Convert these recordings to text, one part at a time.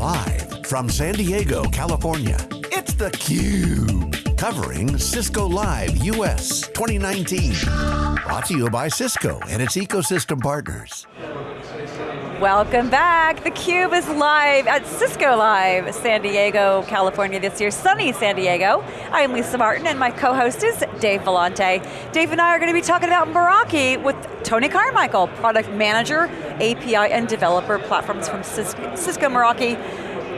Live from San Diego, California, it's theCUBE. Covering Cisco Live US 2019. Brought to you by Cisco and its ecosystem partners. Welcome back. theCUBE is live at Cisco Live, San Diego, California this year, sunny San Diego. I'm Lisa Martin and my co-host is Dave Vellante. Dave and I are going to be talking about Meraki with Tony Carmichael, Product Manager, API and Developer Platforms from Cisco, Cisco Meraki.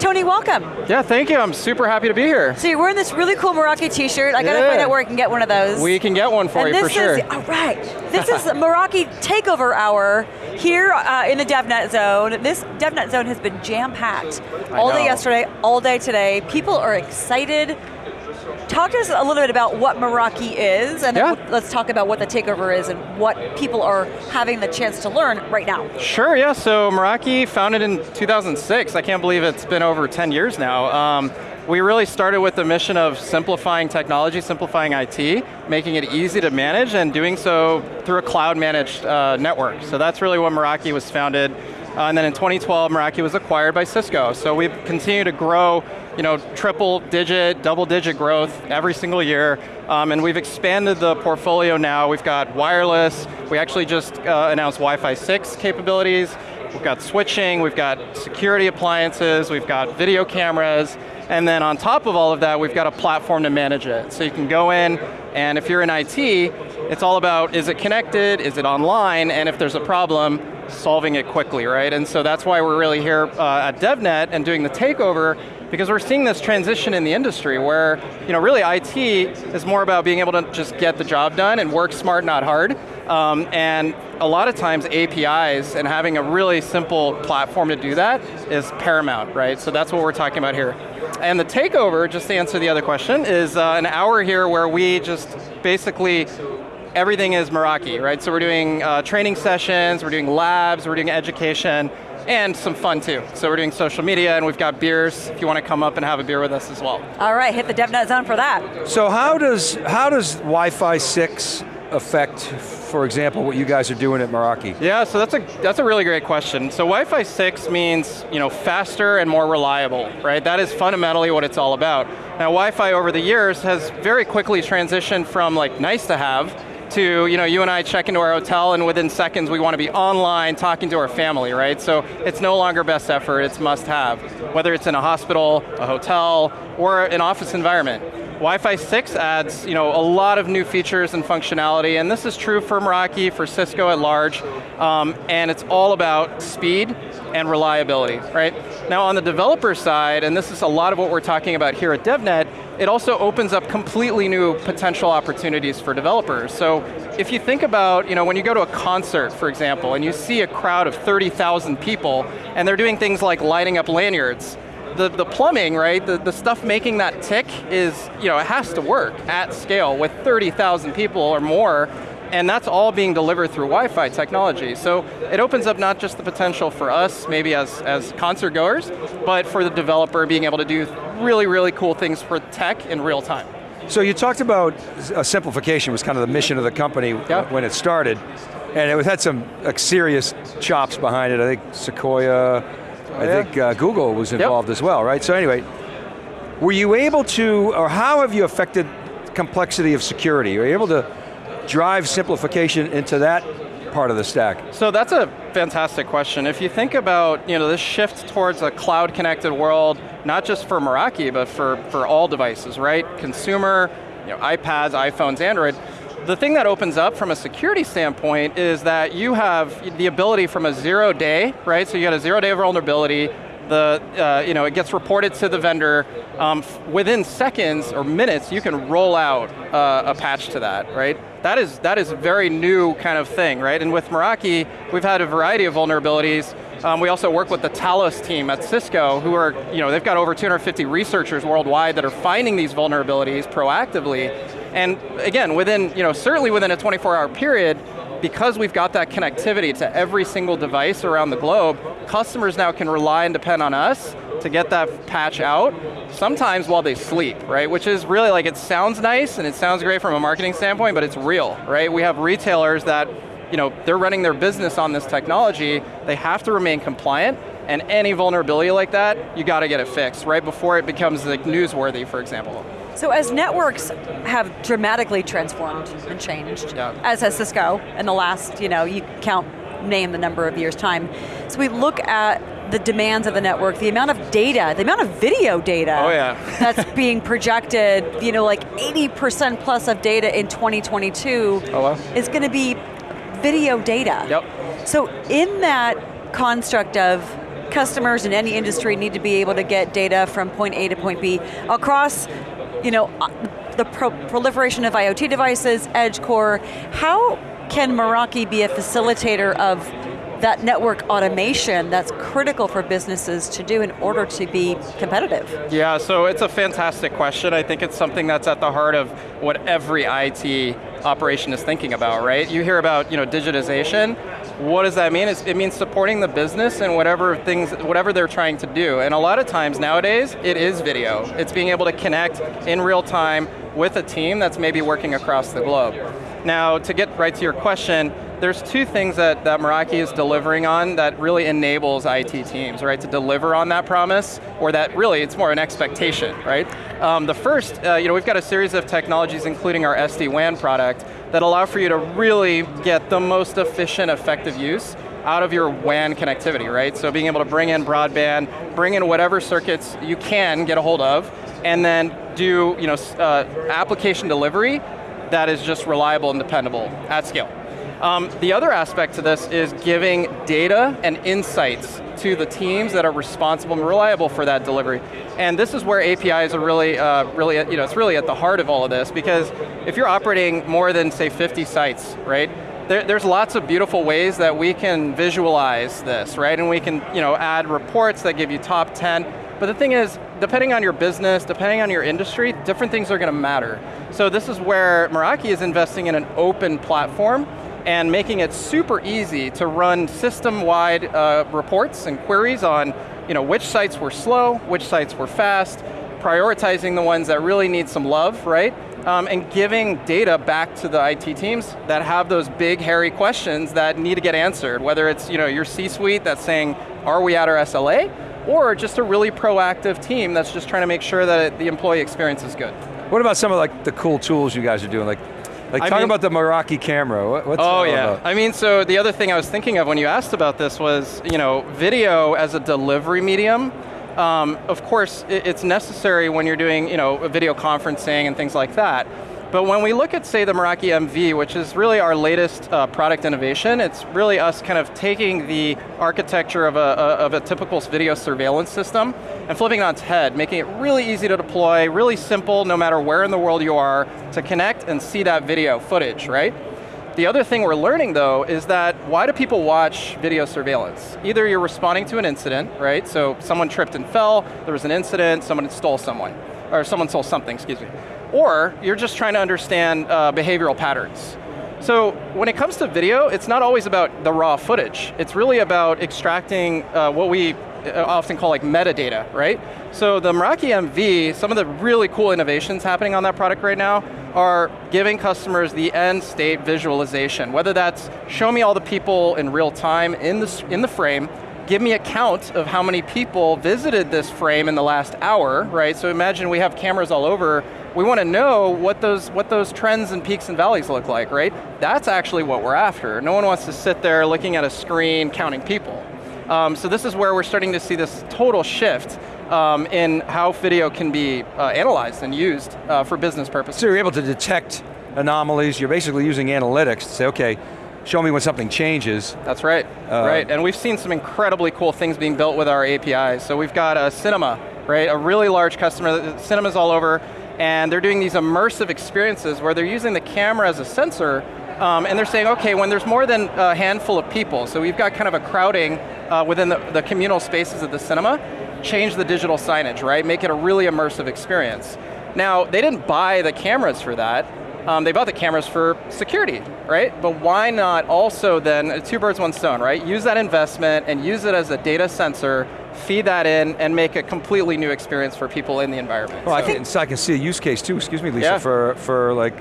Tony, welcome. Yeah, thank you. I'm super happy to be here. So you're wearing this really cool Meraki t-shirt. I got to yeah. find out where I can get one of those. We can get one for and you, for sure. Is, all right. This is Meraki Takeover Hour here uh, in the DevNet Zone. This DevNet Zone has been jam-packed. All day yesterday, all day today. People are excited talk to us a little bit about what Meraki is, and yeah. let's talk about what the takeover is and what people are having the chance to learn right now. Sure, yeah, so Meraki founded in 2006. I can't believe it's been over 10 years now. Um, we really started with the mission of simplifying technology, simplifying IT, making it easy to manage, and doing so through a cloud managed uh, network. So that's really what Meraki was founded. Uh, and then in 2012, Meraki was acquired by Cisco. So we've continued to grow you know, triple digit, double digit growth every single year. Um, and we've expanded the portfolio now. We've got wireless. We actually just uh, announced Wi-Fi 6 capabilities. We've got switching, we've got security appliances, we've got video cameras, and then on top of all of that, we've got a platform to manage it. So you can go in, and if you're in IT, it's all about, is it connected, is it online, and if there's a problem, solving it quickly, right? And so that's why we're really here uh, at DevNet and doing the takeover because we're seeing this transition in the industry where, you know, really IT is more about being able to just get the job done and work smart, not hard. Um, and a lot of times APIs and having a really simple platform to do that is paramount, right? So that's what we're talking about here. And the takeover, just to answer the other question, is uh, an hour here where we just basically everything is Meraki, right? So we're doing uh, training sessions, we're doing labs, we're doing education, and some fun too. So we're doing social media and we've got beers if you want to come up and have a beer with us as well. All right, hit the DevNet zone for that. So how does, how does Wi-Fi 6 affect, for example, what you guys are doing at Meraki? Yeah, so that's a, that's a really great question. So Wi-Fi 6 means you know, faster and more reliable, right? That is fundamentally what it's all about. Now Wi-Fi over the years has very quickly transitioned from like nice to have to, you know, you and I check into our hotel and within seconds we want to be online talking to our family, right? So it's no longer best effort, it's must have. Whether it's in a hospital, a hotel, or an office environment. Wi-Fi 6 adds you know, a lot of new features and functionality, and this is true for Meraki, for Cisco at large, um, and it's all about speed and reliability, right? Now on the developer side, and this is a lot of what we're talking about here at DevNet, it also opens up completely new potential opportunities for developers. So if you think about, you know, when you go to a concert, for example, and you see a crowd of 30,000 people, and they're doing things like lighting up lanyards, the, the plumbing, right, the, the stuff making that tick is, you know, it has to work at scale with 30,000 people or more, and that's all being delivered through Wi-Fi technology. So it opens up not just the potential for us, maybe as, as concert goers, but for the developer being able to do really, really cool things for tech in real time. So you talked about uh, simplification was kind of the mission of the company when it started, and it had some like, serious chops behind it. I think Sequoia, I yeah. think uh, Google was involved yep. as well, right? So anyway, were you able to, or how have you affected complexity of security? Are you able to drive simplification into that part of the stack? So that's a fantastic question. If you think about you know, this shift towards a cloud connected world, not just for Meraki, but for, for all devices, right? Consumer, you know, iPads, iPhones, Android, the thing that opens up from a security standpoint is that you have the ability from a zero day, right? So you got a zero day of vulnerability, the, uh, you know, it gets reported to the vendor. Um, within seconds or minutes, you can roll out uh, a patch to that, right? That is, that is a very new kind of thing, right? And with Meraki, we've had a variety of vulnerabilities. Um, we also work with the Talos team at Cisco, who are, you know, they've got over 250 researchers worldwide that are finding these vulnerabilities proactively. And again, within, you know, certainly within a 24 hour period, because we've got that connectivity to every single device around the globe, customers now can rely and depend on us to get that patch out, sometimes while they sleep, right? Which is really like, it sounds nice and it sounds great from a marketing standpoint, but it's real, right? We have retailers that you know, they're running their business on this technology, they have to remain compliant, and any vulnerability like that, you got to get it fixed, right before it becomes like newsworthy, for example. So as networks have dramatically transformed and changed, yeah. as has Cisco in the last, you know, you count, name the number of years time. So we look at the demands of the network, the amount of data, the amount of video data oh, yeah. that's being projected, you know, like 80% plus of data in 2022 oh, wow. is going to be video data. Yep. So in that construct of customers in any industry need to be able to get data from point A to point B across you know, uh, the pro proliferation of IoT devices, edge core, how can Meraki be a facilitator of that network automation that's critical for businesses to do in order to be competitive? Yeah, so it's a fantastic question. I think it's something that's at the heart of what every IT operation is thinking about, right? You hear about you know, digitization, what does that mean? it means supporting the business and whatever things, whatever they're trying to do. And a lot of times nowadays, it is video. It's being able to connect in real time with a team that's maybe working across the globe. Now, to get right to your question, there's two things that, that Meraki is delivering on that really enables IT teams, right, to deliver on that promise, or that really, it's more an expectation, right? Um, the first, uh, you know, we've got a series of technologies, including our SD-WAN product, that allow for you to really get the most efficient, effective use out of your WAN connectivity, right? So being able to bring in broadband, bring in whatever circuits you can get a hold of, and then do you know, uh, application delivery that is just reliable and dependable at scale. Um, the other aspect to this is giving data and insights to the teams that are responsible and reliable for that delivery. And this is where APIs are really, uh, really, you know, it's really at the heart of all of this because if you're operating more than say 50 sites, right? There, there's lots of beautiful ways that we can visualize this, right? And we can, you know, add reports that give you top 10. But the thing is, depending on your business, depending on your industry, different things are going to matter. So this is where Meraki is investing in an open platform and making it super easy to run system-wide uh, reports and queries on you know, which sites were slow, which sites were fast, prioritizing the ones that really need some love, right? Um, and giving data back to the IT teams that have those big, hairy questions that need to get answered, whether it's you know, your C-suite that's saying, are we at our SLA? Or just a really proactive team that's just trying to make sure that the employee experience is good. What about some of like the cool tools you guys are doing? Like like, I talk mean, about the Meraki camera. What, what's oh yeah. About? I mean, so the other thing I was thinking of when you asked about this was, you know, video as a delivery medium. Um, of course, it's necessary when you're doing, you know, video conferencing and things like that. But when we look at, say, the Meraki MV, which is really our latest uh, product innovation, it's really us kind of taking the architecture of a, of a typical video surveillance system and flipping it on its head, making it really easy to deploy, really simple, no matter where in the world you are, to connect and see that video footage, right? The other thing we're learning though is that why do people watch video surveillance? Either you're responding to an incident, right? So someone tripped and fell, there was an incident, someone stole someone, or someone stole something, excuse me or you're just trying to understand uh, behavioral patterns. So when it comes to video, it's not always about the raw footage. It's really about extracting uh, what we uh, often call like metadata, right? So the Meraki MV, some of the really cool innovations happening on that product right now are giving customers the end state visualization, whether that's show me all the people in real time in the, in the frame, give me a count of how many people visited this frame in the last hour, right? So imagine we have cameras all over, we want to know what those, what those trends and peaks and valleys look like, right? That's actually what we're after. No one wants to sit there looking at a screen counting people. Um, so this is where we're starting to see this total shift um, in how video can be uh, analyzed and used uh, for business purposes. So you're able to detect anomalies, you're basically using analytics to say, okay, show me when something changes. That's right, uh, right. And we've seen some incredibly cool things being built with our APIs. So we've got a cinema, right? A really large customer, cinemas all over, and they're doing these immersive experiences where they're using the camera as a sensor, um, and they're saying, okay, when there's more than a handful of people, so we've got kind of a crowding uh, within the, the communal spaces of the cinema, change the digital signage, right? Make it a really immersive experience. Now, they didn't buy the cameras for that, um, they bought the cameras for security, right? But why not also then, two birds, one stone, right? Use that investment and use it as a data sensor feed that in, and make a completely new experience for people in the environment. Well, so. I, can, so I can see a use case too, excuse me Lisa, yeah. for, for like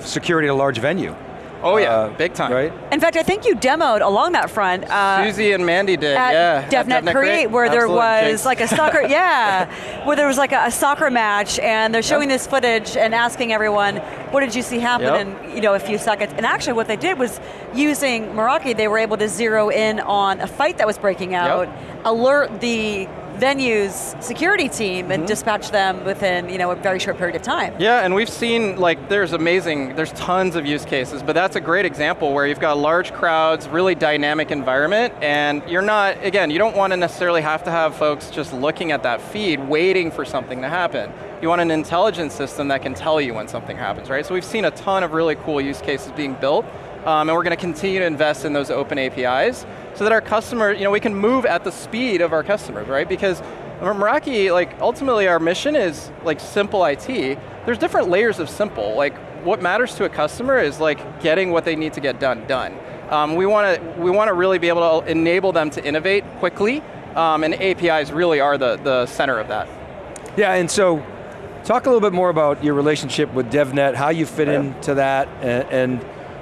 security at a large venue. Oh yeah, uh, big time. Right? In fact, I think you demoed along that front. Uh, Susie and Mandy did, at yeah. DevNet, at DevNet Create, Create, where Absolutely. there was like a soccer, yeah, where there was like a, a soccer match, and they're showing yep. this footage and asking everyone, what did you see happen yep. in you know a few seconds? And actually, what they did was using Meraki, they were able to zero in on a fight that was breaking out, yep. alert the venue's security team and mm -hmm. dispatch them within you know a very short period of time. Yeah, and we've seen like there's amazing, there's tons of use cases, but that's a great example where you've got large crowds, really dynamic environment, and you're not, again, you don't want to necessarily have to have folks just looking at that feed, waiting for something to happen. You want an intelligence system that can tell you when something happens, right? So we've seen a ton of really cool use cases being built, um, and we're going to continue to invest in those open APIs so that our customer, you know, we can move at the speed of our customers, right? Because Meraki, like ultimately our mission is like simple IT. There's different layers of simple. Like what matters to a customer is like getting what they need to get done, done. Um, we want to we want to really be able to enable them to innovate quickly, um, and APIs really are the, the center of that. Yeah, and so talk a little bit more about your relationship with DevNet, how you fit yeah. into that, and, and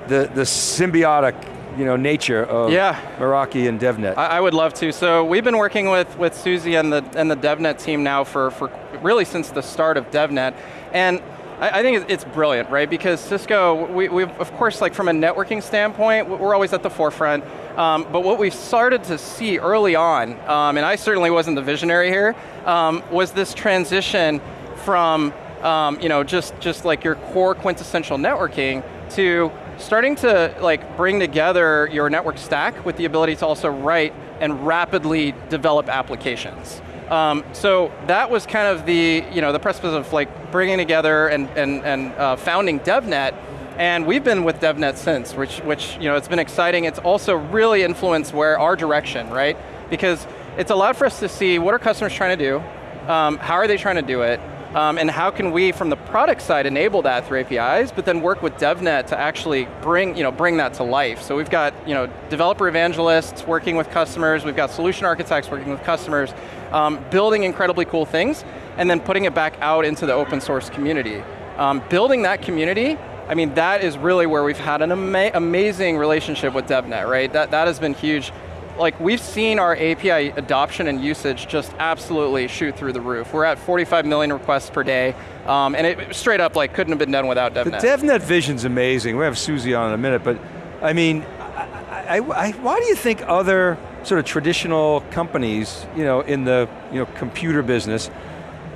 the, the symbiotic you know, nature of yeah. Meraki and DevNet. I, I, would love to. So we've been working with, with Susie and the, and the DevNet team now for, for really since the start of DevNet. And I, I think it's brilliant, right? Because Cisco, we, we of course, like from a networking standpoint, we're always at the forefront. Um, but what we started to see early on, um, and I certainly wasn't the visionary here, um, was this transition from um, you know, just, just like your core quintessential networking to starting to like bring together your network stack with the ability to also write and rapidly develop applications. Um, so that was kind of the, you know, the precipice of like bringing together and, and, and uh, founding DevNet, and we've been with DevNet since, which, which, you know, it's been exciting. It's also really influenced where our direction, right? Because it's allowed for us to see what are customers trying to do, um, how are they trying to do it, um, and how can we, from the product side, enable that through APIs, but then work with DevNet to actually bring, you know, bring that to life. So we've got you know, developer evangelists working with customers, we've got solution architects working with customers, um, building incredibly cool things, and then putting it back out into the open source community. Um, building that community, I mean, that is really where we've had an ama amazing relationship with DevNet, right? That, that has been huge like we've seen our API adoption and usage just absolutely shoot through the roof. We're at 45 million requests per day, um, and it straight up like couldn't have been done without DevNet. The DevNet vision's amazing. We have Susie on in a minute, but I mean, I, I, I, why do you think other sort of traditional companies, you know, in the you know computer business,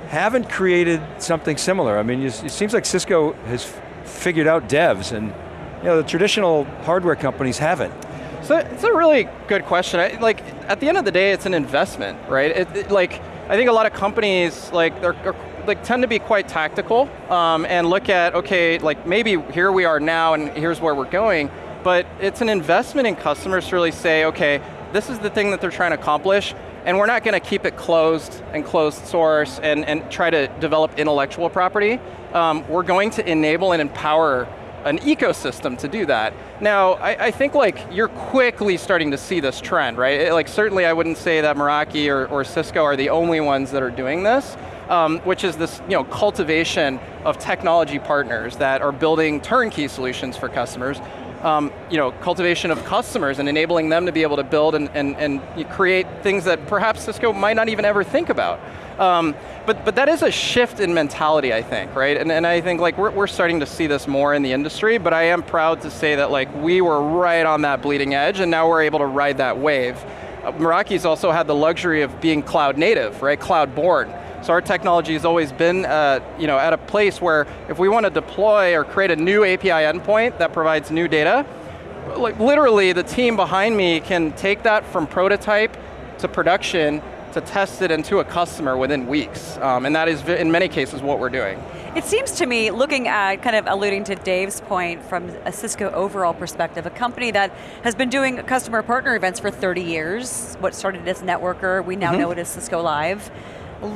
haven't created something similar? I mean, it seems like Cisco has figured out devs, and you know, the traditional hardware companies haven't. So it's a really good question. I, like at the end of the day, it's an investment, right? It, it, like I think a lot of companies like they're, they're like tend to be quite tactical um, and look at okay, like maybe here we are now and here's where we're going. But it's an investment in customers to really say, okay, this is the thing that they're trying to accomplish, and we're not going to keep it closed and closed source and, and try to develop intellectual property. Um, we're going to enable and empower an ecosystem to do that. Now, I, I, think like you're quickly starting to see this trend, right? It, like certainly I wouldn't say that Meraki or, or, Cisco are the only ones that are doing this, um, which is this you know, cultivation of technology partners that are building turnkey solutions for customers. Um, you know, cultivation of customers and enabling them to be able to build and, and, and create things that perhaps Cisco might not even ever think about. Um, but, but that is a shift in mentality, I think, right? And, and I think like we're, we're starting to see this more in the industry, but I am proud to say that like we were right on that bleeding edge and now we're able to ride that wave. Uh, Meraki's also had the luxury of being cloud native, right? Cloud born. So our technology has always been uh, you know, at a place where if we want to deploy or create a new API endpoint that provides new data, like literally the team behind me can take that from prototype to production to test it into a customer within weeks. Um, and that is, in many cases, what we're doing. It seems to me, looking at, kind of alluding to Dave's point from a Cisco overall perspective, a company that has been doing customer partner events for 30 years, what started as Networker, we now mm -hmm. know it as Cisco Live,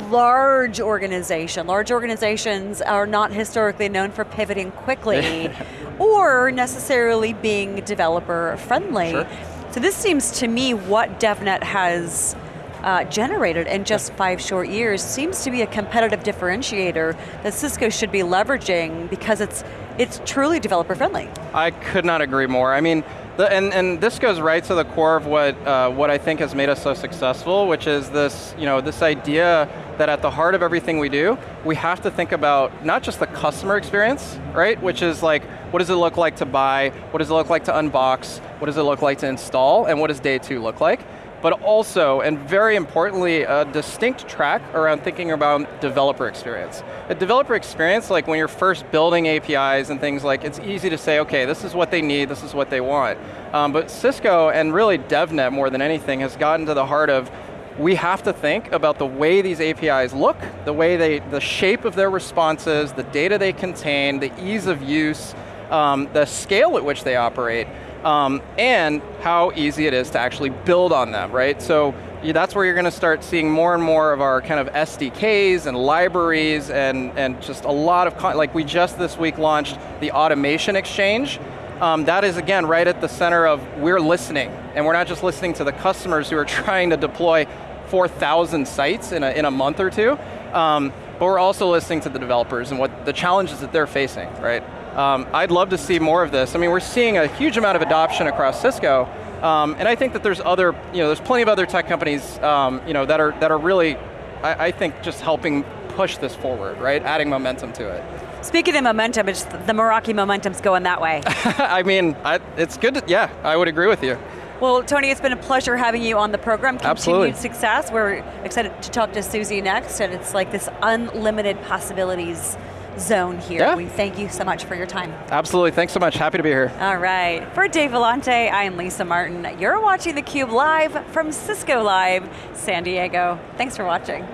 large organization. Large organizations are not historically known for pivoting quickly or necessarily being developer friendly. Sure. So this seems to me what DevNet has uh, generated in just five short years seems to be a competitive differentiator that Cisco should be leveraging because it's it's truly developer friendly. I could not agree more. I mean, the, and, and this goes right to the core of what, uh, what I think has made us so successful, which is this, you know, this idea that at the heart of everything we do, we have to think about not just the customer experience, right? Which is like, what does it look like to buy? What does it look like to unbox? What does it look like to install? And what does day two look like? But also, and very importantly, a distinct track around thinking about developer experience. A developer experience, like when you're first building APIs and things like, it's easy to say, okay, this is what they need, this is what they want. Um, but Cisco, and really DevNet more than anything, has gotten to the heart of, we have to think about the way these APIs look, the way they, the shape of their responses, the data they contain, the ease of use, um, the scale at which they operate, um, and how easy it is to actually build on them, right? So that's where you're going to start seeing more and more of our kind of SDKs and libraries and, and just a lot of, like we just this week launched the Automation Exchange. Um, that is again right at the center of we're listening, and we're not just listening to the customers who are trying to deploy 4,000 sites in a, in a month or two, um, but we're also listening to the developers and what the challenges that they're facing, right? Um, I'd love to see more of this. I mean, we're seeing a huge amount of adoption across Cisco, um, and I think that there's other, you know, there's plenty of other tech companies, um, you know, that are that are really, I, I, think, just helping push this forward, right? Adding momentum to it. Speaking of momentum, it's the Meraki momentum's going that way. I mean, I, it's good. To, yeah, I would agree with you. Well, Tony, it's been a pleasure having you on the program. Continued Absolutely. success. We're excited to talk to Susie next, and it's like this unlimited possibilities zone here. Yeah. We thank you so much for your time. Absolutely, thanks so much, happy to be here. All right, for Dave Vellante, I am Lisa Martin. You're watching theCUBE live from Cisco Live, San Diego. Thanks for watching.